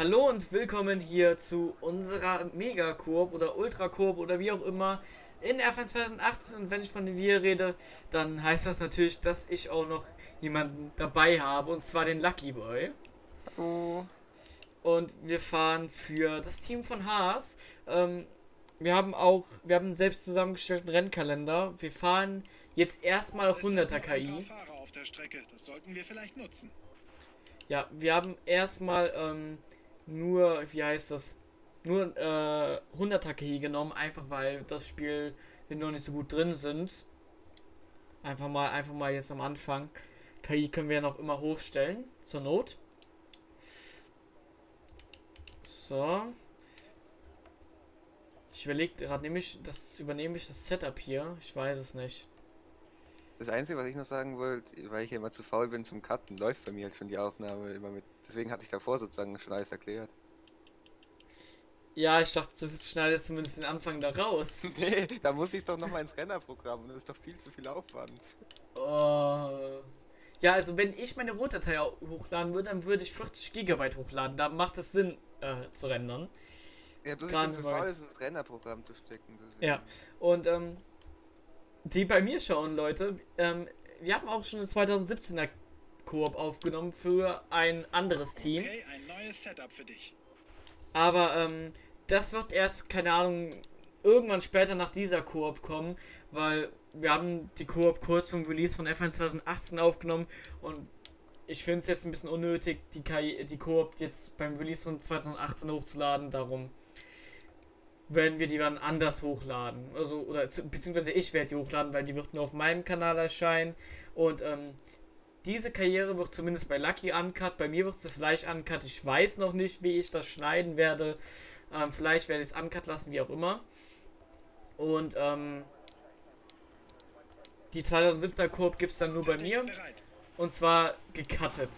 Hallo und willkommen hier zu unserer Mega-Koop oder Ultra-Koop oder wie auch immer in F1 2018 und wenn ich von wir rede, dann heißt das natürlich, dass ich auch noch jemanden dabei habe und zwar den Lucky Boy. Oh. Und wir fahren für das Team von Haas. Ähm, wir haben auch, wir haben einen selbst zusammengestellten Rennkalender. Wir fahren jetzt erstmal auf 100er KI. Das sollten wir vielleicht nutzen. Ja, wir haben erstmal ähm, nur, wie heißt das, nur äh, 100er KI genommen, einfach weil das Spiel wir noch nicht so gut drin sind. Einfach mal, einfach mal jetzt am Anfang. KI können wir ja noch immer hochstellen, zur Not. So. Ich überlege gerade, nehme ich das übernehme ich das Setup hier? Ich weiß es nicht. Das Einzige, was ich noch sagen wollte, weil ich ja immer zu faul bin zum Cutten, läuft bei mir halt schon die Aufnahme immer mit. Deswegen hatte ich davor sozusagen schon alles erklärt. Ja, ich dachte, du schneidest zumindest den Anfang da raus. nee, da muss ich doch nochmal ins Rennerprogramm und das ist doch viel zu viel Aufwand. Oh. Ja, also wenn ich meine Rohdatei hochladen würde, dann würde ich 40 GB hochladen. Da macht es Sinn äh, zu rendern. Ja, bloß ich bin zu faul, ins Rennerprogramm zu stecken. Deswegen. Ja, und ähm, die bei mir schauen, Leute, ähm, wir haben auch schon eine 2017er Koop aufgenommen für ein anderes Team. Okay, ein neues Setup für dich. Aber ähm, das wird erst, keine Ahnung, irgendwann später nach dieser Koop kommen, weil wir haben die Koop kurz vom Release von F1 2018 aufgenommen und ich finde es jetzt ein bisschen unnötig, die, KI, die Koop jetzt beim Release von 2018 hochzuladen, darum werden wir die dann anders hochladen. Also, oder beziehungsweise ich werde die hochladen, weil die wird nur auf meinem Kanal erscheinen. Und ähm, diese Karriere wird zumindest bei Lucky uncut. Bei mir wird sie vielleicht uncut. Ich weiß noch nicht, wie ich das schneiden werde. Ähm, vielleicht werde ich es uncut lassen, wie auch immer. Und ähm, die 2017er Koop gibt es dann nur bei mir. Und zwar gecuttet.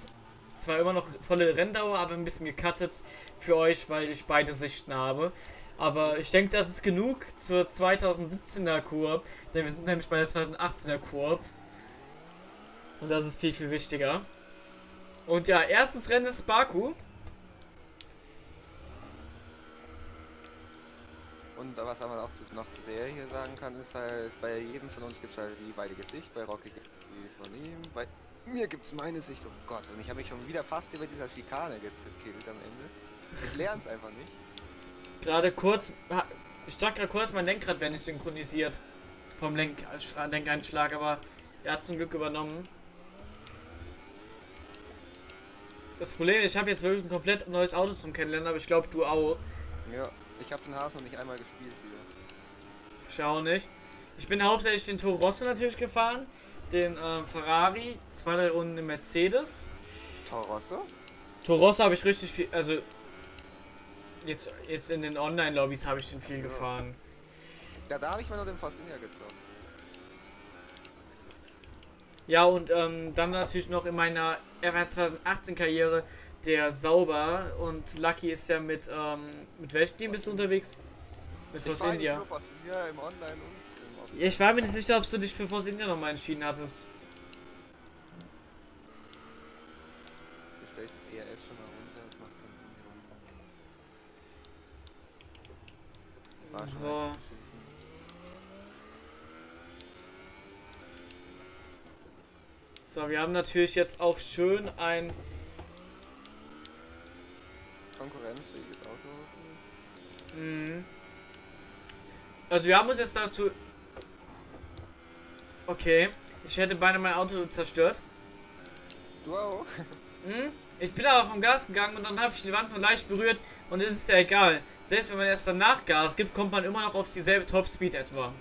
Zwar immer noch volle Renndauer, aber ein bisschen gecuttet für euch, weil ich beide Sichten habe. Aber ich denke, das ist genug zur 2017er Koop. Denn wir sind nämlich bei der 2018er Koop. Und das ist viel, viel wichtiger. Und ja, erstes Rennen ist Baku. Und was man auch zu, noch zu der hier sagen kann, ist halt, bei jedem von uns gibt es halt die beide Sicht, bei Rocky gibt es die von ihm, bei mir gibt es meine Sicht, oh Gott, und ich habe mich schon wieder fast über dieser Schikane gekillt am Ende. Ich lerne es einfach nicht. Gerade kurz, ich dachte gerade kurz, mein Lenkrad wäre nicht synchronisiert vom Lenk Lenkeinschlag, aber er hat zum Glück übernommen. Das Problem ist, ich habe jetzt wirklich ein komplett neues Auto zum Kennenlernen, aber ich glaube, du auch. Ja, ich habe den Haas noch nicht einmal gespielt hier. Ich auch nicht. Ich bin hauptsächlich den Toro Rosso natürlich gefahren, den äh, Ferrari, zwei, drei Runden im Mercedes. Toro Rosso? Toro Rosso habe ich richtig viel, also Jetzt, jetzt in den Online-Lobbys habe ich den viel gefahren. Ja, da habe ich mal nur den Fasinia gezockt. Ja, und ähm, dann natürlich noch in meiner R2018-Karriere der Sauber und Lucky ist ja mit, ähm, mit welchem Team bist du unterwegs? Mit Force India. India im Online und im ja, ich war mir nicht sicher, ob du dich für Force India nochmal entschieden hattest. So. So, wir haben natürlich jetzt auch schön ein konkurrenzfähiges Auto. Mhm. Also wir haben uns jetzt dazu. Okay, ich hätte beinahe mein Auto zerstört. Du auch? Mhm. Ich bin aber vom Gas gegangen und dann habe ich die Wand nur leicht berührt und es ist ja egal. Selbst wenn man erst danach Gas gibt, kommt man immer noch auf dieselbe Topspeed etwa.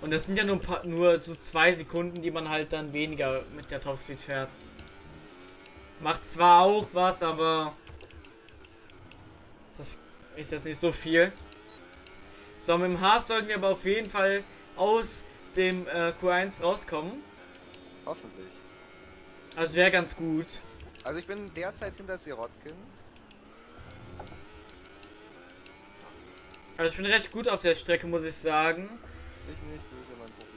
Und das sind ja nur, paar, nur so zwei Sekunden, die man halt dann weniger mit der Topspeed fährt. Macht zwar auch was, aber das ist jetzt nicht so viel. So, mit dem Haas sollten wir aber auf jeden Fall aus dem äh, Q1 rauskommen. Hoffentlich. Also wäre ganz gut. Also ich bin derzeit hinter Sirotkin. Also ich bin recht gut auf der Strecke, muss ich sagen. Ich nicht, du ist ja mein Problem.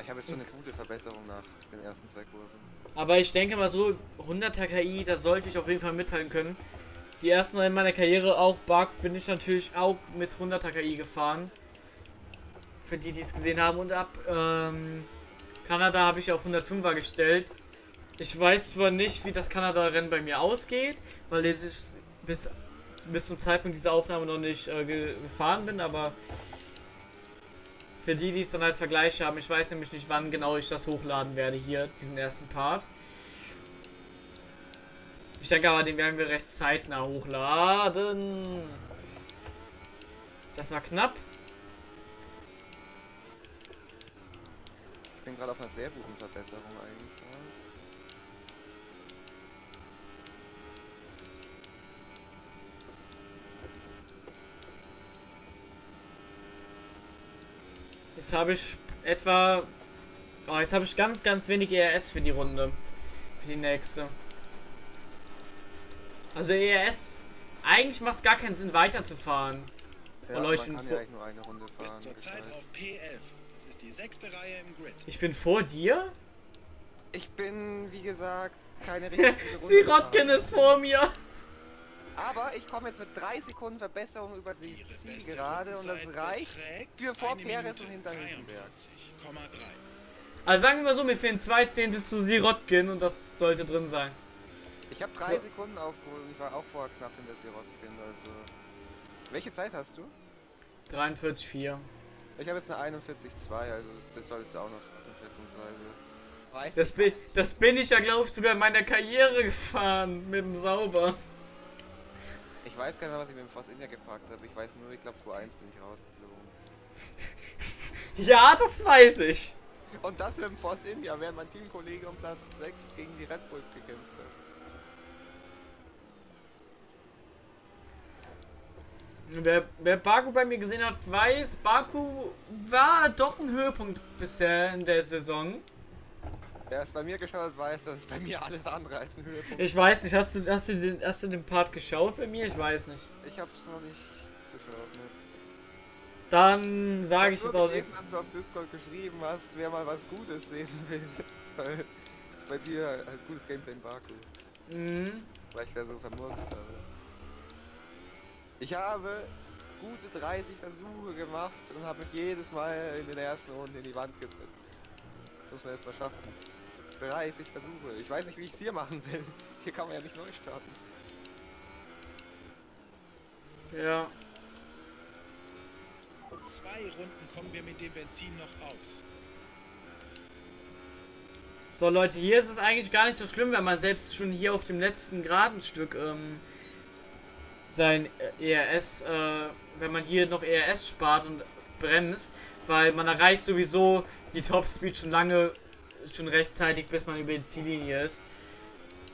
Ich habe jetzt schon eine gute Verbesserung nach den ersten zwei Kurven. Aber ich denke mal so, 100er KI, da sollte ich auf jeden Fall mitteilen können. Die ersten in meiner Karriere, auch Bug, bin ich natürlich auch mit 100er KI gefahren. Für die, die es gesehen haben. Und ab ähm, Kanada habe ich auf 105er gestellt. Ich weiß zwar nicht, wie das Kanada-Rennen bei mir ausgeht, weil ich bis, bis zum Zeitpunkt dieser Aufnahme noch nicht äh, gefahren bin, aber für die, die es dann als Vergleich haben, ich weiß nämlich nicht, wann genau ich das hochladen werde hier, diesen ersten Part. Ich denke aber, den werden wir recht zeitnah hochladen. Das war knapp. Ich bin gerade auf einer sehr guten Verbesserung eigentlich. Ja. Jetzt habe ich etwa... Oh, jetzt habe ich ganz, ganz wenig ERS für die Runde. Für die nächste. Also ERS... Eigentlich macht es gar keinen Sinn weiterzufahren. Ja, Oh, ich bin vor- ja eigentlich nur eine Runde Bis fahren. zur Zeit geteilt. auf P11. Das ist die sechste Reihe im Grid. Ich bin vor dir? Ich bin, wie gesagt, keine richtige Runde Sirotkin gefahren. ist vor mir. Aber ich komme jetzt mit drei Sekunden Verbesserung über die Ihre Ziel beste gerade und das reicht für vor Perez und hinter Hülkenberg. 43,3. Also sagen wir mal so, mir fehlen zwei Zehntel zu Sirotkin und das sollte drin sein. Ich habe drei So. Sekunden aufgeholt und ich war auch vorher knapp hinter Sirotkin, also... Welche Zeit hast du? 43,4. Ich habe jetzt eine 41,2, also das solltest du auch noch schätzungsweise. Weißt Das bin, das bin ich ja, glaube ich, sogar in meiner Karriere gefahren mit dem Sauber. Ich weiß gar nicht mehr, was ich mit dem Force India gepackt habe. Ich weiß nur, ich glaube, Pro 1 bin ich rausgeflogen. Ja, das weiß ich. Und das mit dem Force India, während mein Teamkollege um Platz 6 gegen die Red Bulls gekämpft hat. Wer, wer Baku bei mir gesehen hat, weiß, Baku war doch ein Höhepunkt bisher in der Saison. Wer es bei mir geschaut hat, weiß, dass es bei mir alles andere als ein Höhepunkt Ich weiß nicht, hast du, hast du, den, hast du den Part geschaut bei mir? Ich weiß nicht. Ich hab's noch nicht geschaut, ne? Dann sage ich hab jetzt auch gelesen, dass du auf Discord geschrieben hast, wer mal was Gutes sehen will. Weil es bei dir halt gutes Gameplay in Baku. Mhm. Weil ich da so vermurkst habe. Ich habe gute 30 Versuche gemacht und habe mich jedes Mal in den ersten Runden in die Wand gesetzt. Das muss man jetzt mal schaffen. 30 Versuche. Ich weiß nicht, wie ich es hier machen will. Hier kann man ja nicht neu starten. Ja. Zwei Runden kommen wir mit dem Benzin noch aus. So Leute, hier ist es eigentlich gar nicht so schlimm, wenn man selbst schon hier auf dem letzten geraden Stück ähm, sein äh, ERS, äh, wenn man hier noch ERS spart und bremst, weil man erreicht sowieso die Topspeed schon lange, schon rechtzeitig, bis man über die Ziellinie ist.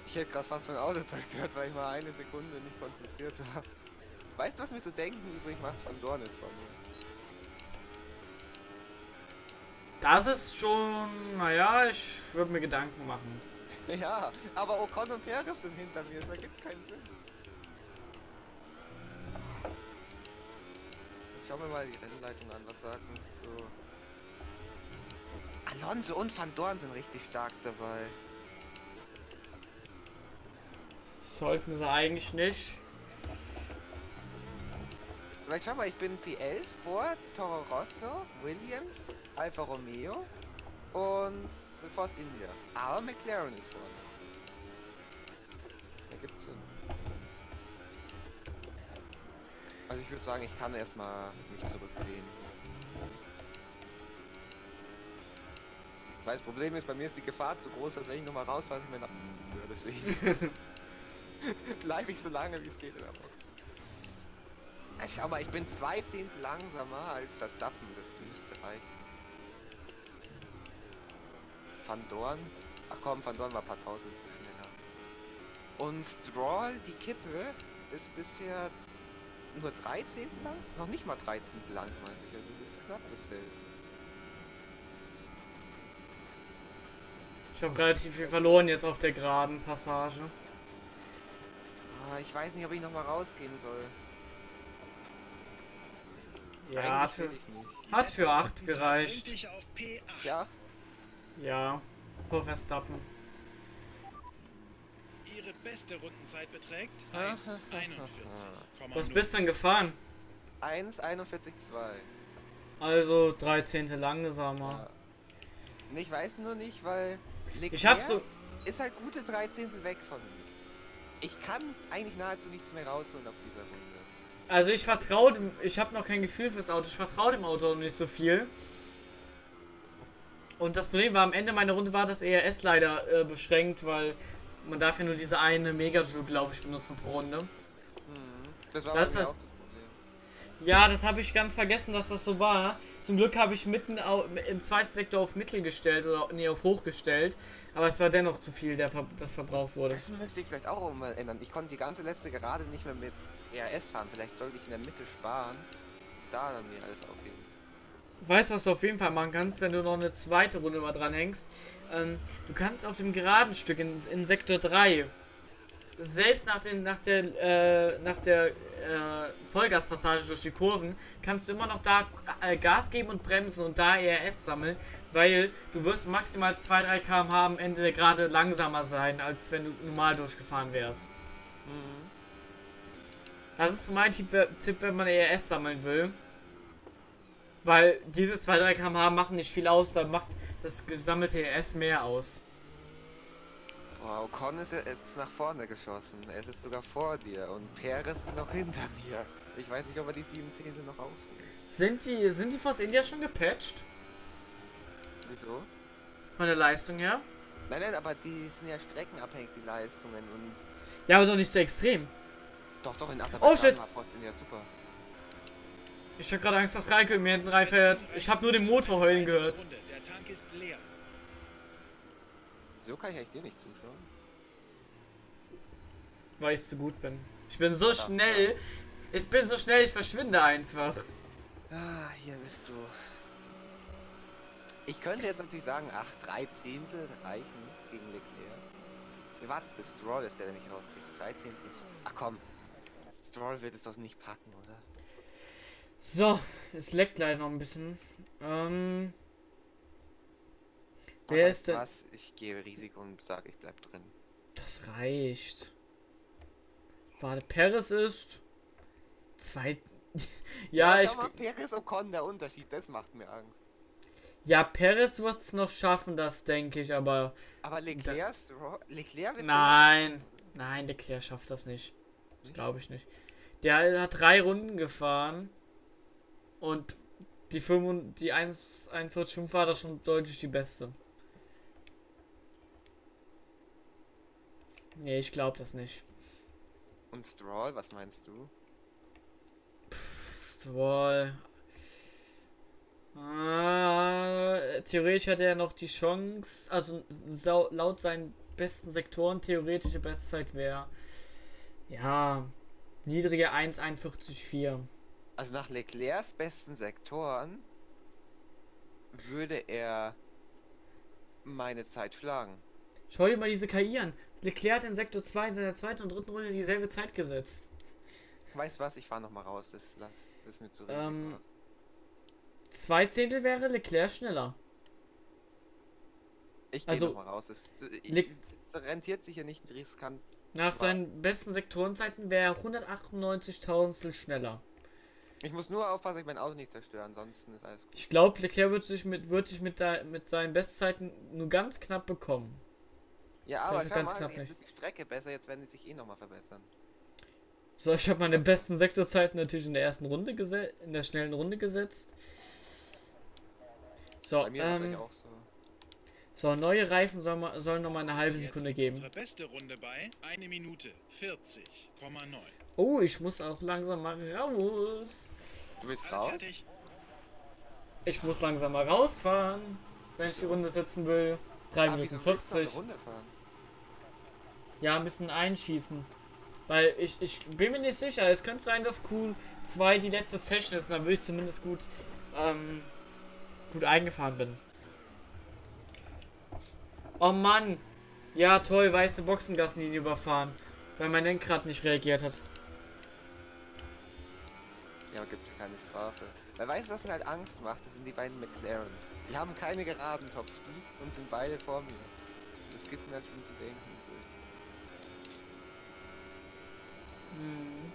Ich hätte gerade fast mein Auto zerstört, weil ich mal eine Sekunde nicht konzentriert war. Weißt du, was mir zu denken übrig macht von Dornis von mir? Das ist schon, naja, ich würde mir Gedanken machen. Ja, aber Ocon und Perez sind hinter mir, das ergibt keinen Sinn. Ich schau mir mal die Rennleitung an, was sagt uns. Alonso und Van Dorn sind richtig stark dabei. Sollten sie eigentlich nicht. Weil schau mal, ich bin P11 vor Toro Rosso, Williams, Alfa Romeo und Force India. Aber McLaren ist vorne. Da gibt's Sinn. Also ich würde sagen, ich kann erstmal mich zurücklehnen. Weil das Problem ist, bei mir ist die Gefahr zu groß, dass wenn ich nochmal rausfalle, ich mir nach... Ja, deswegen bleibe ich so lange wie es geht in der Box. Ja, schau mal, ich bin zwei Zehntel langsamer als Verstappen, das müsste reichen. Van Dorn, ach komm, Van Dorn war ein paar tausend schneller. Und Stroll, die Kippe, ist bisher nur 13 lang? Noch nicht mal 13 lang, meine ich. Also das ist knapp das Feld. Ich habe relativ viel verloren jetzt auf der geraden Passage. Ah, ich weiß nicht, ob ich nochmal rausgehen soll. Ja, Eigentlich für, hat für 8 Sind gereicht. endlich auf P8. Ja, Ja, vor Verstappen. Ihre beste Rundenzeit beträgt Ah, 1,41,0. Was bist denn gefahren? 1,41,2. Also drei Zehntel langsamer. Ja. Ich weiß nur nicht, weil Leclerc Ich hab so. ist halt gute drei Zehntel weg von mir. Ich kann eigentlich nahezu nichts mehr rausholen auf dieser Runde. Also ich vertraue dem. Ich habe noch kein Gefühl fürs Auto. Ich vertraue dem Auto nicht so viel. Und das Problem war, am Ende meiner Runde war das ERS leider äh, beschränkt, weil man darf ja nur diese eine Megajoule, glaube ich, benutzen pro Runde. Mhm. Das war Das das Problem. Ja, das habe ich ganz vergessen, dass das so war. Zum Glück habe ich mitten au im zweiten Sektor auf Mittel gestellt oder nee, auf hoch gestellt. Aber es war dennoch zu viel, der das verbraucht wurde. Das müsste ich vielleicht auch mal ändern. Ich konnte die ganze letzte Gerade nicht mehr mit ERS fahren. Vielleicht sollte ich in der Mitte sparen. Da dann mir alles aufheben. Weißt du, was du auf jeden Fall machen kannst, wenn du noch eine zweite Runde mal dran hängst? Ähm, du kannst auf dem geraden Stück in, in Sektor 3, selbst nach, den, nach der, äh, nach der äh, Vollgaspassage durch die Kurven, kannst du immer noch da äh, Gas geben und bremsen und da ERS sammeln, weil du wirst maximal 2-3 km/h am Ende gerade langsamer sein, als wenn du normal durchgefahren wärst. Mhm. Das ist so mein Tipp, Tipp wenn man ERS sammeln will. Weil diese 2-3 km/h machen nicht viel aus, dann macht das gesammelte ERS mehr aus. Boah, Ocon ist jetzt nach vorne geschossen. Er ist sogar vor dir und Perez ist noch hinter mir. Ich weiß nicht, ob er die 7 Zehntel noch aufholt. Sind die, sind die Force India schon gepatcht? Wieso? Von der Leistung her? Nein, nein, aber die sind ja streckenabhängig, die Leistungen. Und Ja, aber doch nicht so extrem. doch, doch, in Oh, Aserbaidschan shit. war Force India super. Ich hab gerade Angst, dass Raikön mir hinten reinfährt. Ich habe nur den Motor heulen gehört. Der Tank ist leer. So kann ich eigentlich dir nicht zuschauen. Weil ich zu gut bin. Ich bin so schnell. Ich bin so schnell, ich verschwinde einfach. Ah, hier bist du. Ich könnte jetzt natürlich sagen, ach, drei Zehntel reichen gegen Leclerc. Ihr wartet, bis Stroll ist, der der mich rauskriegt. Drei Zehntel ist... Ach komm. Stroll wird es doch nicht packen, oder? So, es leckt leider noch ein bisschen. Ähm. Wer Aber ist denn- Was? Ich gebe Risiko und sage, ich bleib drin. Das reicht. Warte, Paris ist. Zwei. ja, ich. schau mal, Perez Ocon, der Unterschied, das macht mir Angst. Ja, Paris wird es noch schaffen, das denke ich, aber. Aber Leclerc, Leclerc wird Nein. Nein, Leclerc schafft das nicht. Das glaube ich nicht. Der hat drei Runden gefahren. Und die 5, die 1,41 war das schon deutlich die beste. Nee, ich glaube das nicht. Und Stroll, was meinst du? Stroll. Ah, theoretisch hat er noch die Chance, also laut seinen besten Sektoren, theoretische Bestzeit wäre ja niedrige 1,41,4. Also nach Leclercs besten Sektoren würde er meine Zeit schlagen. Schau dir mal diese KI an. Leclerc hat in Sektor 2 in seiner zweiten und dritten Runde dieselbe Zeit gesetzt. Weißt du was, ich fahr noch mal raus, das lass das ist mir zu Ähm, Risiko. Zwei Zehntel wäre Leclerc schneller. Ich gehe also, noch mal raus. Das, rentiert sich ja nicht riskant. Nach Zwar- seinen besten Sektorenzeiten wäre er 198 schneller. Ich muss nur aufpassen, dass ich mein Auto nicht zerstöre, ansonsten ist alles gut. Ich glaube, Leclerc wird sich mit, wird sich mit, der, mit seinen Bestzeiten nur ganz knapp bekommen. Ja, aber schau ganz mal, knapp jetzt nicht. ist die Strecke besser, jetzt werden die sich eh noch mal verbessern. So, ich habe meine besten Sektorzeiten natürlich in der ersten Runde gesetzt, in der schnellen Runde gesetzt. So, Bei mir ähm, auch so. so neue Reifen sollen, mal- sollen noch mal eine halbe Sekunde geben. Unsere beste Runde bei 1 Minute 40,9. Oh, ich muss auch langsam mal raus. Du Alles raus? fertig? Ich muss langsam mal rausfahren, wenn ich die Runde setzen will. 3 Ah, Minuten wieso willst du noch eine 40. Runde fahren? Ja, bisschen einschießen. Weil ich, ich bin mir nicht sicher. Es könnte sein, dass Q2 die letzte Session ist. Dann würde ich zumindest gut, ähm, gut eingefahren bin. Oh Mann. Ja, toll, weiße Boxengaslinie überfahren. Weil mein Lenkrad nicht reagiert hat. Ja, gibt keine Strafe. Weil weißt du, was mir halt Angst macht? Das sind die beiden McLaren. Die haben keine geraden Topspeed und sind beide vor mir. Das gibt mir halt schon zu denken. Hm.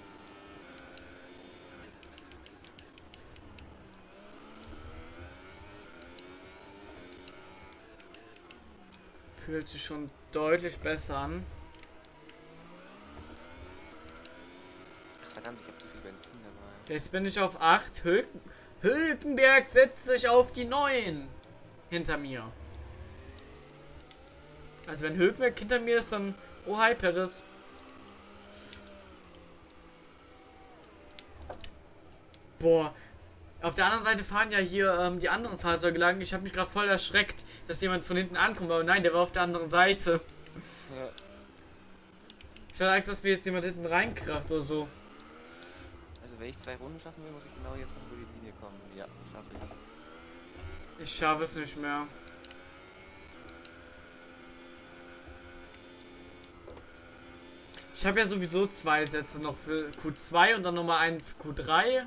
Fühlt sich schon deutlich besser an. Ach, verdammt, ich habe zu viel Benzin dabei. Jetzt bin ich auf 8. Hülken Hülkenberg setzt sich auf die 9. Hinter mir. Also wenn Hülkenberg hinter mir ist, dann... Oh, hi, Peres. Boah. Auf der anderen Seite fahren ja hier ähm, die anderen Fahrzeuge lang. Ich habe mich gerade voll erschreckt, dass jemand von hinten ankommt. Aber nein, der war auf der anderen Seite. Ja. Ich hatte Angst, dass mir jetzt jemand hinten reinkracht oder so. Also wenn ich zwei Runden schaffen will, muss ich genau jetzt noch über die Linie kommen. Ja, schaffe ich. Ich schaffe es nicht mehr. Ich habe ja sowieso zwei Sätze noch für Q2 und dann nochmal einen für Q3.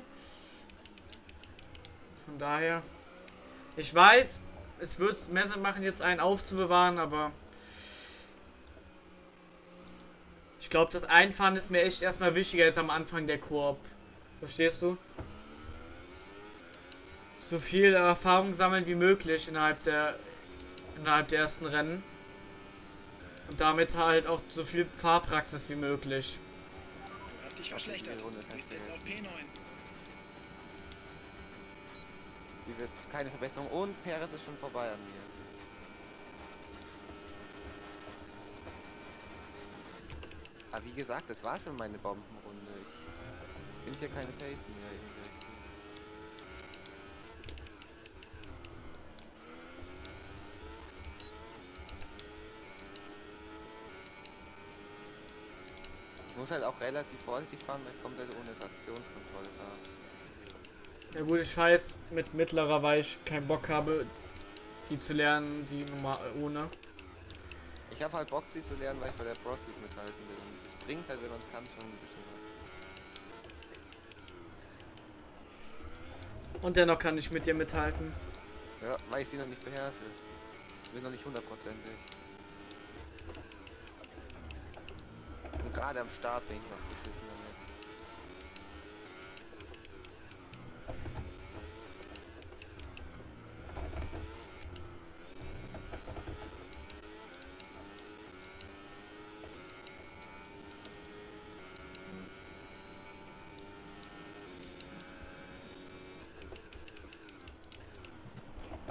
Von daher. Ich weiß, es wird mehr Sinn machen, jetzt einen aufzubewahren, aber. Ich glaube, das Einfahren ist mir echt erstmal wichtiger als am Anfang der Koop. Verstehst du? So viel Erfahrung sammeln wie möglich innerhalb der innerhalb der ersten Rennen. Und damit halt auch so viel Fahrpraxis wie möglich. Du hast dich verschlechtert. Du bist jetzt auf vergessen. P9. Hier wird keine Verbesserung und Perez ist schon vorbei an mir. Aber wie gesagt, das war schon meine Bombenrunde. Ich bin hier keine Pace mehr. irgendwie. Ich muss halt auch relativ vorsichtig fahren, weil ich komplett ohne Traktionskontrolle fahre. Ja gut, ich weiß mit mittlerer, weil ich keinen Bock habe, die zu lernen, die normal ohne. Ich habe halt Bock, sie zu lernen, weil ich bei der Bros League mithalten will. Und es bringt halt, wenn man es kann, schon ein bisschen was. Und dennoch kann ich mit dir mithalten. Ja, weil ich sie noch nicht beherrsche. Ich bin noch nicht hundertprozentig. Und gerade am Start bin ich noch beschissen damit.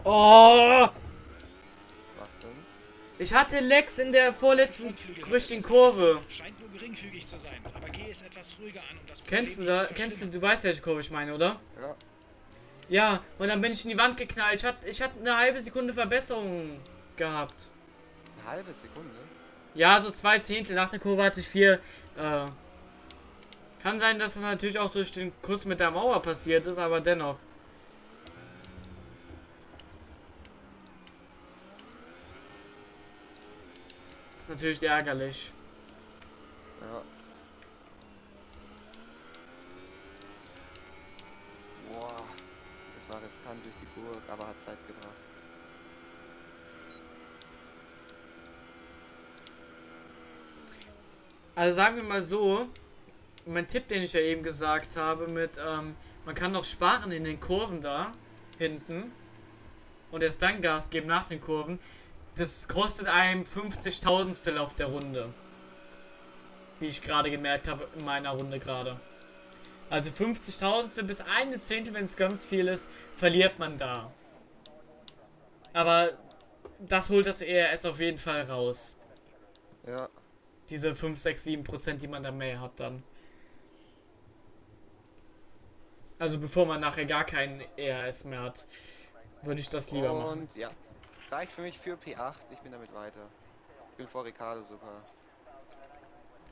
Oh! Was denn? Ich hatte Lex in der vorletzten richtigen Kurve. Scheint nur geringfügig zu sein, aber geh es etwas ruhiger an, um das Kennst du da? Kennst du? Du weißt, welche Kurve ich meine, oder? Ja. Ja, und dann bin ich in die Wand geknallt. Ich hatte ich hatte eine halbe Sekunde Verbesserung gehabt. Eine halbe Sekunde? Ja, so zwei Zehntel. Nach der Kurve hatte ich vier. Äh, kann sein, dass das natürlich auch durch den Kuss mit der Mauer passiert ist, aber dennoch. Ist natürlich ärgerlich. Ja. Boah. Das war riskant durch die Burg, aber hat Zeit gebracht. Also sagen wir mal so, mein Tipp, den ich ja eben gesagt habe, mit ähm, man kann noch sparen in den Kurven da hinten und erst dann Gas geben nach den Kurven, das kostet einem 50.000stel auf der Runde. Wie ich gerade gemerkt habe in meiner Runde gerade. Also 50.000stel bis eine Zehntel, wenn es ganz viel ist, verliert man da. Aber das holt das ERS auf jeden Fall raus. Ja. Diese 5, 6, 7 Prozent, die man da mehr hat dann. Also bevor man nachher gar keinen ERS mehr hat, würde ich das lieber machen. Und ja. Reicht für mich für P8, ich bin damit weiter. Ich bin vor Ricardo sogar.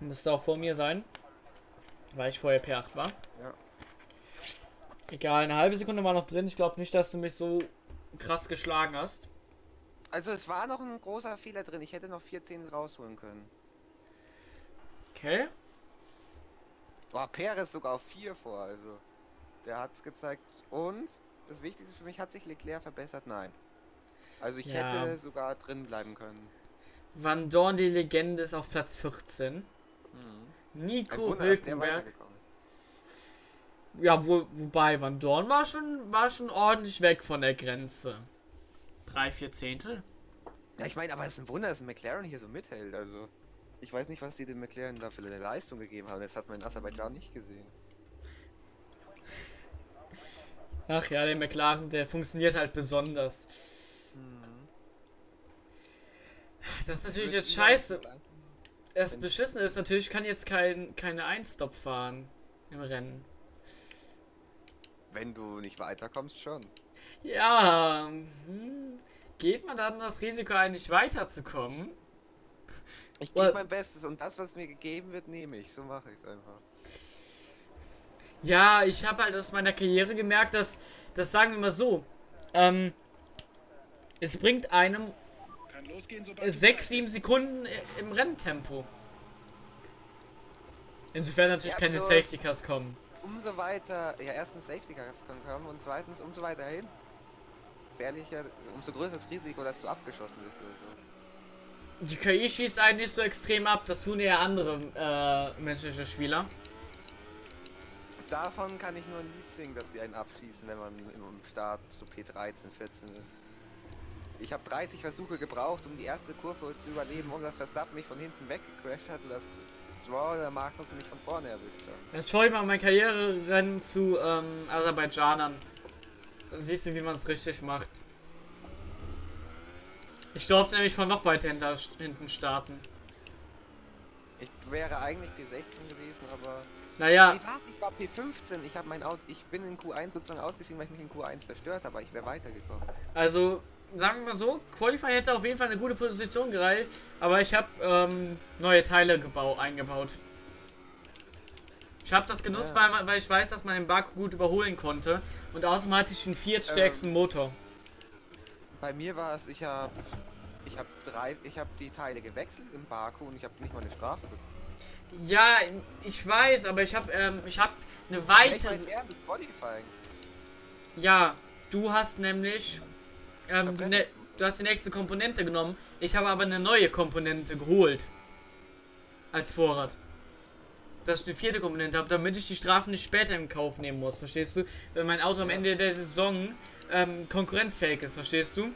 Müsste auch vor mir sein. Weil ich vorher P8 war. Ja. Egal, eine halbe Sekunde war noch drin. Ich glaube nicht, dass du mich so krass geschlagen hast. Also es war noch ein großer Fehler drin. Ich hätte noch 14 rausholen können. Okay. Boah, Perez sogar auf 4 vor, also. Der hat's gezeigt. Und das Wichtigste für mich, hat sich Leclerc verbessert? Nein. Also ich Ja. hätte sogar drin bleiben können. Van Dorn, die Legende, ist auf Platz 14. Hm. Ein Nico Wunder, Hülkenberg. Ja, wo, wobei Van Dorn war schon, war schon ordentlich weg von der Grenze. Drei, vier Zehntel? Ja, ich meine, aber es ist ein Wunder, dass ein McLaren hier so mithält. Also, ich weiß nicht, was die dem McLaren da für eine Leistung gegeben haben. Das hat man in Aserbaidschan nicht gesehen. Ach ja, der McLaren, der funktioniert halt besonders. Das ist natürlich jetzt scheiße. Das Beschissene ist natürlich, ich kann jetzt kein, keine Einstop fahren im Rennen. Wenn du nicht weiterkommst, schon. Ja, hm, geht man dann das Risiko ein, nicht weiterzukommen? Ich gebe mein Bestes und das, was mir gegeben wird, nehme ich. So mache ich es einfach. Ja, ich habe halt aus meiner Karriere gemerkt, dass, das sagen wir mal so, ähm, es bringt einem Kann losgehen, sobald du 6, bereit 7 bist. Sekunden i- im Renntempo. Insofern natürlich Ja, keine bloß- Safety Cars kommen. Umso weiter, ja, erstens Safety Cars können kommen und zweitens, umso weiter hin, gefährlicher, umso größer das Risiko, dass du abgeschossen bist oder so. Die KI schießt einen nicht so extrem ab, das tun eher andere äh, menschliche Spieler. Davon kann ich nur ein Lied singen, dass die einen abschießen, wenn man im Start zu P13, 14 ist. Ich habe 30 Versuche gebraucht, um die erste Kurve zu überleben, um dass Verstappen mich von hinten weggecrashed hat und dass Stroll oder Markus mich von vorne erwischt haben. Jetzt schaue ich mal mein Karriererennen zu ähm, Aserbaidschanern. Dann siehst du, wie man es richtig macht. Ich durfte nämlich von noch weiter hinter, hinten starten. Ich wäre eigentlich P16 gewesen, aber... Naja, Nee, warte, ich war P15. Ich mein Auto, ich bin in Q1 sozusagen ausgestiegen, weil ich mich in Q1 zerstört habe, aber ich wäre weitergekommen. also sagen wir mal so, Qualify hätte auf jeden Fall eine gute Position gereicht, aber ich habe ähm, neue Teile gebau eingebaut. Ich habe das genutzt, Ja. weil, weil ich weiß, dass man den Baku gut überholen konnte und außerdem hatte ich den viertstärksten Motor. Bei mir war es, ich habe ich habe drei, ich habe die Teile gewechselt im Baku und ich habe nicht mal eine Strafe bekommen. Ja, ich weiß, aber ich habe ähm, ich habe eine Ich weitere meine, während des Qualifyings. Ja, du hast nämlich ähm, Okay. ne du hast die nächste Komponente genommen. Ich habe aber eine neue Komponente geholt. Als Vorrat. Dass ich eine vierte Komponente habe, damit ich die Strafen nicht später in Kauf nehmen muss, verstehst du? Wenn mein Auto am. Ende der Saison ähm, konkurrenzfähig ist, verstehst du? Mhm.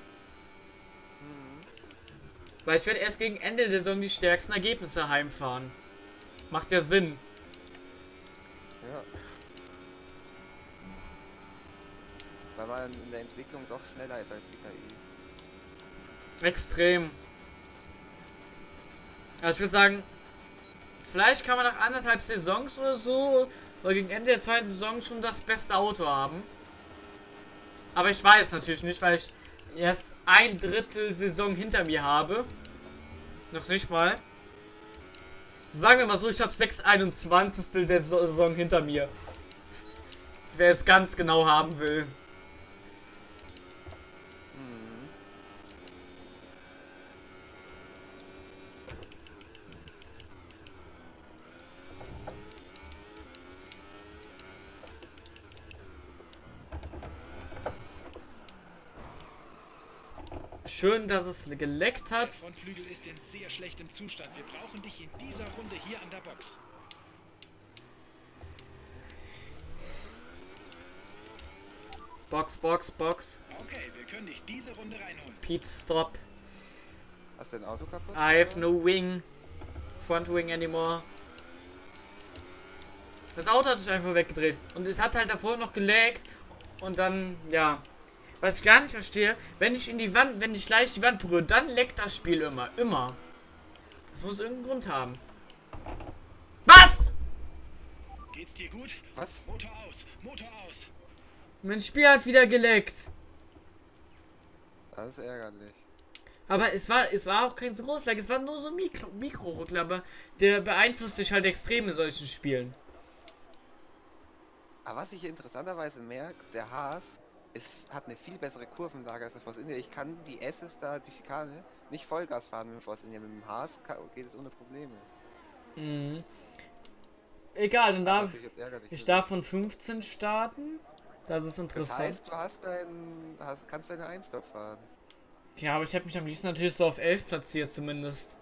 Weil ich werde erst gegen Ende der Saison die stärksten Ergebnisse heimfahren. Macht ja Sinn. Weil man in der Entwicklung doch schneller ist als die KI. Extrem. Also ich würde sagen, vielleicht kann man nach anderthalb Saisons oder so, oder gegen Ende der zweiten Saison schon das beste Auto haben. Aber ich weiß natürlich nicht, weil ich erst ein Drittel Saison hinter mir habe. Noch nicht mal. Sagen wir mal so, ich habe 6 21 der Saison hinter mir. Wer es ganz genau haben will. Mhm. Schön, dass es geleckt Der hat. Frontflügel ist in sehr schlechtem Zustand. Wir brauchen dich in dieser Runde hier an der Box. Box, Box, Box. Okay, wir können dich diese Runde reinholen. Pete Stop. Hast du dein Auto kaputt? I have no wing. Front wing anymore. Das Auto hat sich einfach weggedreht. Und es hat halt davor noch gelaggt. Und dann, ja. Was ich gar nicht verstehe, wenn ich in die Wand, wenn ich leicht die Wand berühre, dann leckt das Spiel immer. Immer. Das muss irgendeinen Grund haben. Was? Geht's dir gut? Was? Motor aus, Motor aus. Mein Spiel hat wieder geleckt. Das ist ärgerlich. Aber es war, es war auch kein so großes Lag, es war nur so ein Mikro, Mikro-Ruckler, aber der beeinflusst sich halt extrem in solchen Spielen. Aber was ich interessanterweise merke, der Haas ist, hat eine viel bessere Kurvenlage als der Force India. Ich kann die S's da, die Schikane, nicht Vollgas fahren mit dem Force India. Mit dem Haas geht es ohne Probleme. Mhm. Egal, dann darf ich für darf von 15 starten. Das ist dich. Das interessant. heißt, du hast dein, hast, kannst deine 1 fahren. Ja, aber ich hätte mich am liebsten natürlich so auf 11 platziert zumindest.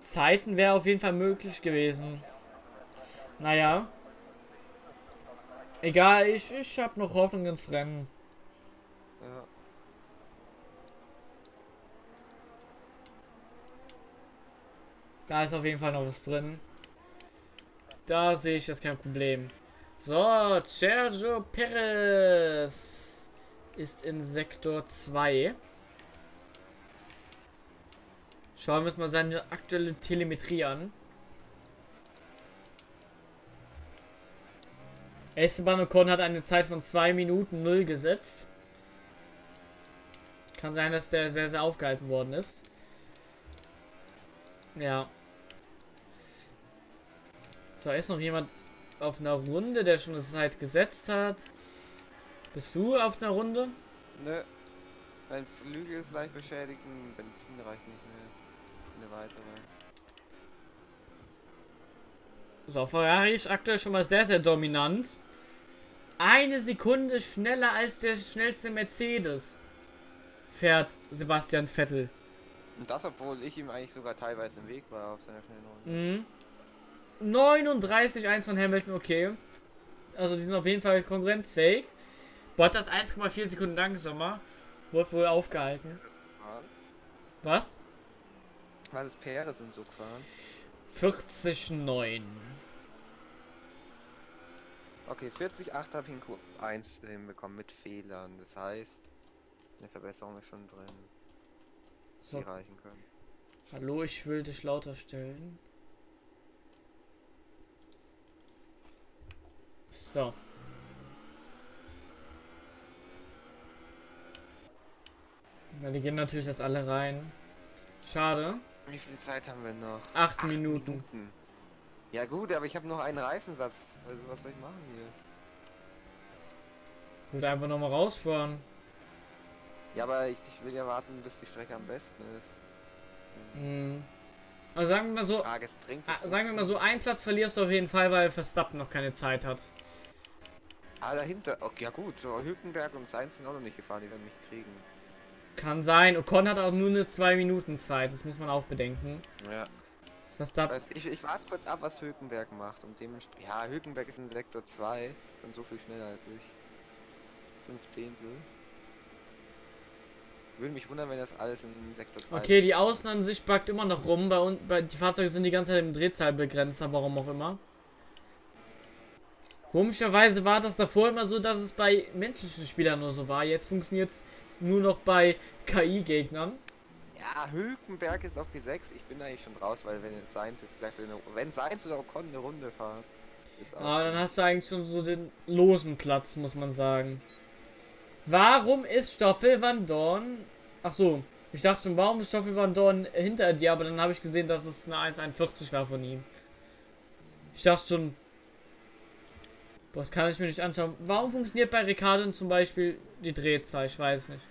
Zeiten wäre auf jeden Fall möglich gewesen. Naja. Egal, ich, ich habe noch Hoffnung ins Rennen. Ja. Da ist auf jeden Fall noch was drin. Da sehe ich jetzt kein Problem. So, Sergio Perez ist in Sektor 2. Schauen wir uns mal seine aktuelle Telemetrie an. Esteban Ocon hat eine Zeit von 2 Minuten 0 gesetzt. Kann sein, dass der sehr, sehr aufgehalten worden ist. Ja. So, ist noch jemand auf einer Runde, der schon eine Zeit gesetzt hat. Bist du auf einer Runde? Nö. Mein Flügel ist leicht beschädigt, Benzin reicht nicht mehr. Eine weitere. So, Ferrari ist aktuell schon mal sehr, sehr dominant. Eine Sekunde schneller als der schnellste Mercedes fährt Sebastian Vettel. Und das, obwohl ich ihm eigentlich sogar teilweise im Weg war auf seiner schnellen Runde. Mhm. 39,1 von Hamilton, okay. Also die sind auf jeden Fall konkurrenzfähig. Bottas 1,4 Sekunden langsamer. Wurde wohl aufgehalten. Was? Was ist Perez und so gefahren? 40,9. Okay, 40,8 habe ich in Q1 hinbekommen mit Fehlern. Das heißt, eine Verbesserung ist schon drin, die So, reichen können. hallo, ich will dich lauter stellen. So. Na, die gehen natürlich jetzt alle rein. Schade. Wie viel Zeit haben wir noch? Acht Minuten. Ja gut, aber ich habe noch einen Reifensatz. Also was soll ich machen hier? Ich würde einfach nochmal rausfahren. Ja, aber ich, ich will ja warten, bis die Strecke am besten ist. Hm. Also sagen wir mal so, Frage, ah, sagen wir mal so, einen Platz verlierst du auf jeden Fall, weil Verstappen noch keine Zeit hat. Ah, dahinter. Okay, ja gut. Hülkenberg und Sainz sind auch noch nicht gefahren, die werden mich kriegen. Kann sein. Ocon hat auch nur eine 2 Minuten Zeit, das muss man auch bedenken. Ja. Verstappen. Das heißt, ich, ich warte kurz ab, was Hülkenberg macht. Und dementsprechend. Ja, Hülkenberg ist in Sektor 2 und so viel schneller als ich. 15. Würde mich wundern, wenn das alles in Sektor 2 Okay, die Außenansicht backt immer noch rum. Bei, bei die Fahrzeuge sind die ganze Zeit im Drehzahlbegrenzer, warum auch immer. Komischerweise war das davor immer so, dass es bei menschlichen Spielern nur so war. Jetzt funktioniert es nur noch bei KI-Gegnern. Ja, Hülkenberg ist auf P6. Ich bin eigentlich schon raus, weil wenn Sainz jetzt gleich eine, wenn Sainz oder Ocon eine Runde fahren, ist auch. Aber dann hast du eigentlich schon so den losen Platz, muss man sagen. Warum ist Stoffel Van Dorn. Ach so, ich dachte schon, warum ist Stoffel Van Dorn hinter dir? Aber dann habe ich gesehen, dass es eine 1,41 war von ihm. Ich dachte schon. Das kann ich mir nicht anschauen. Warum funktioniert bei Ricardo zum Beispiel die Drehzahl? Ich weiß nicht.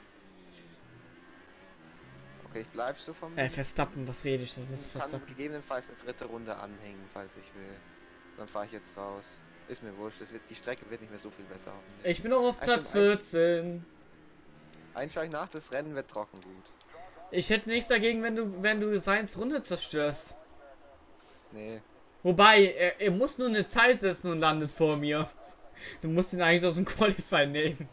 okay, ich bleib so vom. Äh, Verstappen, was rede ich? Das ist ich kann Verstappen. gegebenenfalls eine dritte Runde anhängen, falls ich will. Dann fahre ich jetzt raus. Ist mir wurscht, wird, die Strecke wird nicht mehr so viel besser. Ich bin noch auf Ah, Platz eigentlich- 14. Einsteigen nach, das Rennen wird trocken gut. Ich hätte nichts dagegen, wenn du, wenn du Seins Runde zerstörst. Nee. Wobei, er, er muss nur eine Zeit setzen und landet vor mir. Du musst ihn eigentlich aus dem Qualify nehmen.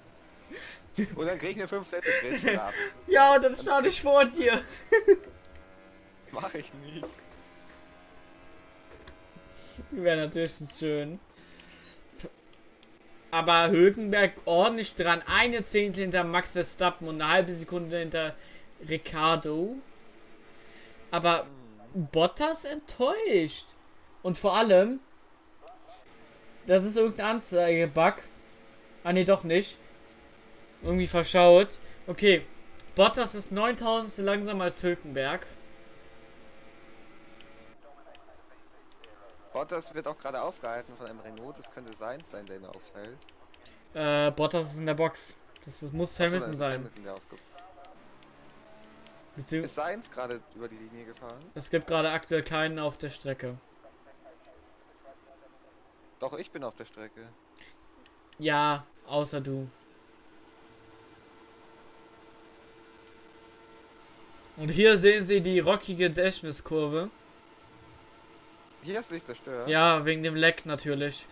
Und dann krieg ich eine 5 Sätze Gridstrafe. Ja, und dann starte ich vor dir. Mach ich nicht. Wäre natürlich schön. Aber Hülkenberg ordentlich dran. Eine Zehntel hinter Max Verstappen und eine halbe Sekunde hinter Ricardo. Aber Bottas enttäuscht. Und vor allem, das ist irgendein Anzeigebug. Ah ne, doch nicht. Irgendwie verschaut. Okay, Bottas ist 9000 langsamer als Hülkenberg. Bottas wird auch gerade aufgehalten von einem Renault, das könnte Sainz sein, der ihn aufhält. Äh, Bottas ist in der Box. Das, das muss so, Hamilton ist sein. Hamilton, Ist Sainz gerade über die Linie gefahren? es gibt gerade aktuell keinen auf der Strecke. Doch, ich bin auf der Strecke. Ja, Außer du. Und hier sehen Sie die rockige Dashness-Kurve. Hier hast du dich zerstört. Ja, wegen dem Leck natürlich.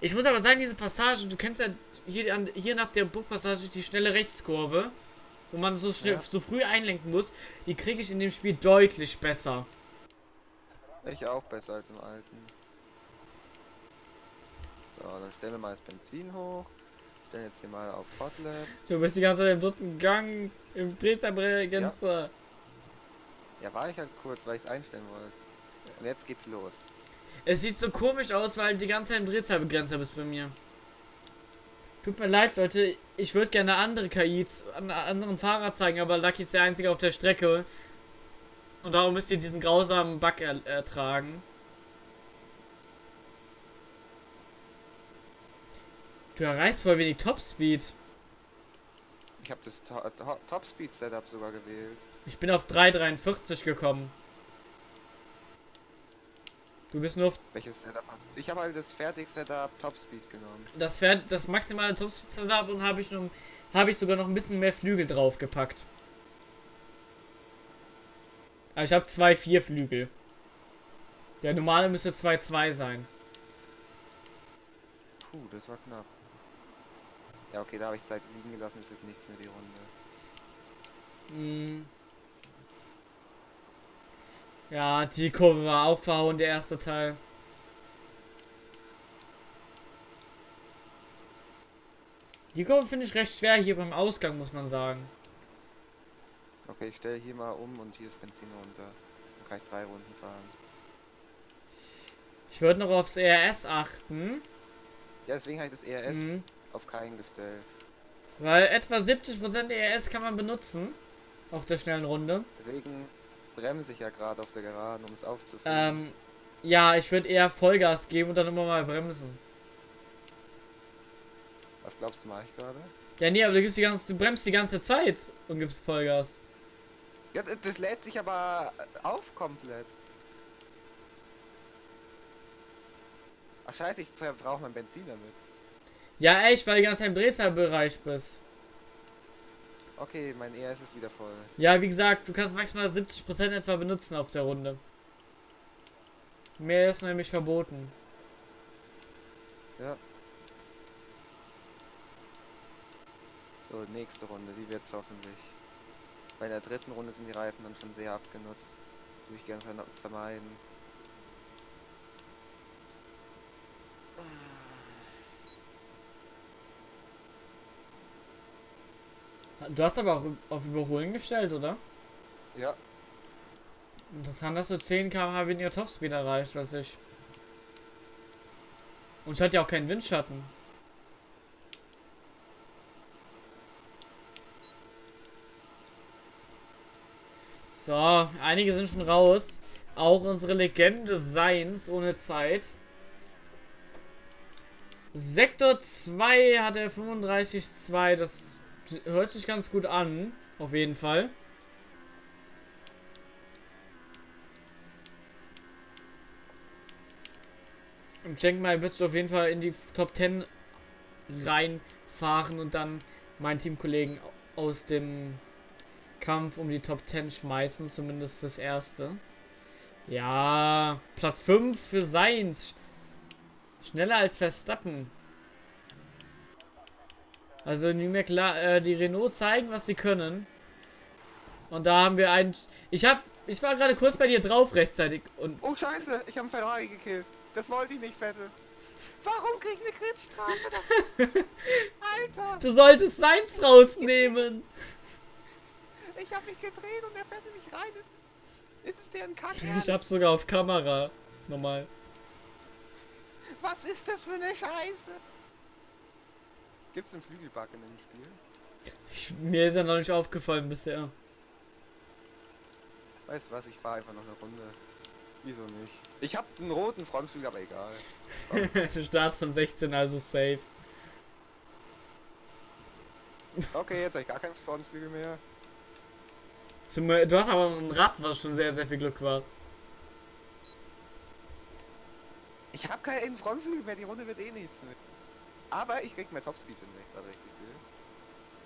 Ich muss aber sagen, diese Passage, du kennst ja hier, an, hier nach der Burgpassage die schnelle Rechtskurve, wo man so, schnell, Ja. so früh einlenken muss, die kriege ich in dem Spiel deutlich besser. Ich auch besser als im alten. So, dann stellen wir mal das Benzin hoch. Stellen jetzt hier mal auf Hotlap. Du bist die ganze Zeit im dritten Gang, im Drehzahlbegrenzer. Ja, war ich halt kurz, weil ich es einstellen wollte. Und jetzt geht's los. Es sieht so komisch aus, weil du die ganze Zeit im Drehzahlbegrenzer bist bei mir. Tut mir leid, Leute. Ich würde gerne andere KIs, an anderen Fahrer zeigen, aber Lucky ist der einzige auf der Strecke. Und darum müsst ihr diesen grausamen Bug er ertragen. Du erreichst voll wenig Topspeed. Ich habe das To To Top Speed Setup sogar gewählt. Ich bin auf 3,43 gekommen. Du bist nur auf Welches Setup hast du? Ich habe halt das fertig Setup Top Speed genommen. das, Pferd, das maximale Topspeed Setup und habe ich, noch- habe ich sogar noch ein bisschen mehr Flügel draufgepackt. Aber ich habe zwei vier Flügel. Der normale müsste 2,2 sein. Puh, das war knapp. Ja, okay, da habe ich Zeit liegen gelassen, es wird nichts mehr die Runde. Mm. Ja, die Kurve war auch verhauen, der erste Teil. Die Kurve finde ich recht schwer hier beim Ausgang, muss man sagen. Okay, ich stelle hier mal um und hier ist Benzin runter. Dann kann ich drei Runden fahren. Ich würde noch aufs ERS achten, Ja, deswegen habe ich das ERS Mhm. auf keinen gestellt. weil etwa 70% ERS kann man benutzen auf der schnellen Runde. Deswegen bremse ich ja gerade auf der Geraden, um es aufzufüllen. Ähm, ja, ich würde eher Vollgas geben und dann immer mal bremsen. Was glaubst du, mache ich gerade? Ja, nee, aber du, gibst die ganze, du bremst die ganze Zeit und gibst Vollgas. Ja, das lädt sich aber auf komplett. Ach scheiße, ich verbrauche mein Benzin damit. Ja, echt, weil du Zeit im Drehzahlbereich bist. Okay, mein ERS ist wieder voll. Ja, wie gesagt, du kannst maximal 70% etwa benutzen auf der Runde. Mehr ist nämlich verboten. Ja. So, nächste Runde, die wird's hoffentlich. Bei der dritten Runde sind die Reifen dann schon sehr abgenutzt. Würde ich gerne ver vermeiden. Du hast aber auch auf Überholen gestellt, oder? Ja, Interessant, dass du 10 km/h weniger Topspeed erreicht als ich. Und ich hatte ja auch keinen Windschatten. So, einige sind schon raus. Auch unsere Legende Seins ohne Zeit. Sektor 2 hat er 35,2. Das hört sich ganz gut an. Auf jeden Fall. Und denke mal, wird auf jeden Fall in die Top 10 reinfahren und dann meinen Teamkollegen aus dem Kampf um die Top 10 schmeißen, zumindest fürs Erste. Ja, Platz 5 für Seins. Schneller als Verstappen. Also die, McLaren, äh, die Renault zeigen, was sie können. Und da haben wir einen. Ich hab. Ich war gerade kurz bei dir drauf rechtzeitig und Oh scheiße, ich habe einen Ferrari gekillt. Das wollte ich nicht, Vettel. Warum krieg ich eine Krebsstrafe? Alter, du solltest Seins rausnehmen. Ich habe mich gedreht und er fährt nicht rein. Ist, ist es der ein Kack? Ich hab's sogar auf Kamera. Normal. Was ist das für eine Scheiße? Gibt's einen Flügelbug in dem Spiel? Ich, mir ist ja noch nicht aufgefallen bisher. Weißt du was, ich fahre einfach noch eine Runde. Wieso nicht? Ich habe einen roten Frontflügel, aber egal. du startest von 16, also safe. Okay, jetzt habe ich gar keinen Frontflügel mehr. Zum, du hast aber ein Rad, was schon sehr, sehr viel Glück war. Ich habe keinen Frontflügel mehr, die Runde wird eh nichts mehr. Aber ich krieg mehr Topspeed hin, wenn ich gerade richtig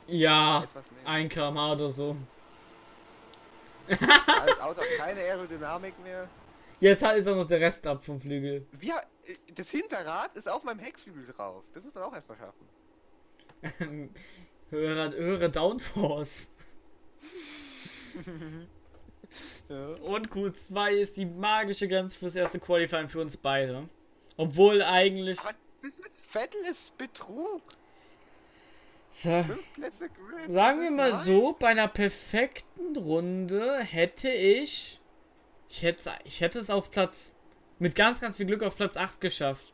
sehe. Ja, Etwas mehr. 1 km oder so. Das Auto hat keine Aerodynamik mehr. Jetzt hat ist auch noch der Rest ab vom Flügel. Wir, äh, das Hinterrad ist auf meinem Heckflügel drauf. Das muss man auch erstmal schaffen. höhere, höhere Downforce. Ja. Und Q2 ist die magische Grenze fürs erste Qualifying für uns beide. Obwohl eigentlich. Aber das mit Vettel ist Betrug. So, sagen wir mal so, bei einer perfekten Runde hätte ich. Ich hätte, ich hätte es auf Platz. Mit ganz, ganz viel Glück auf Platz 8 geschafft.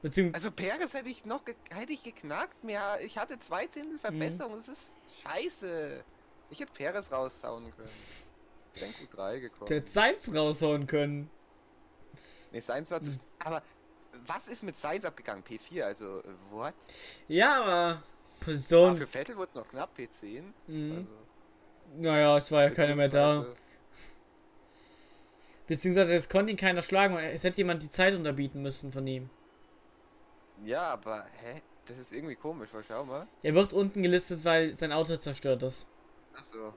Beziehungsweise. Also Perez hätte ich noch hätte ich geknackt. Mehr, ich hatte zwei Zehntel Verbesserung. Das ist scheiße. Ich hätte Perez raushauen können. Ich bin Q3 gekommen. Der Seins raushauen können. Nee, Sainz war zu. Hm. Aber was ist mit Sainz abgegangen? P4, also äh, what? Ja, aber. Ah, Position. für Vettel wurde es noch knapp, P10. Mhm. Also, Naja, es war ja keiner mehr da. beziehungsweise- es konnte ihn keiner schlagen, es hätte jemand die Zeit unterbieten müssen von ihm. Ja, aber hä? Das ist irgendwie komisch, weil schau mal. Er wird unten gelistet, weil sein Auto zerstört ist. Achso.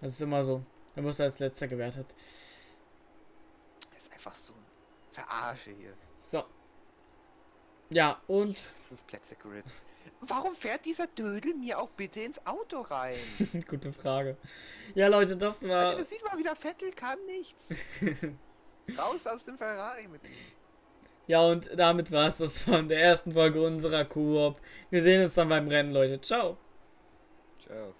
Das ist immer so. Er muss als letzter gewertet. Das ist einfach so ein Verarsche hier. So. Ja, und Fünf Plätze Grid. Warum fährt dieser Dödel mir auch bitte ins Auto rein? gute Frage. Ja, Leute, das Alter, war. das sieht mal wieder, Vettel kann nichts. Raus aus dem Ferrari mit ihm. Ja, und damit war es das von der ersten Folge unserer Koop. Wir sehen uns dann beim Rennen, Leute. Ciao. Ciao.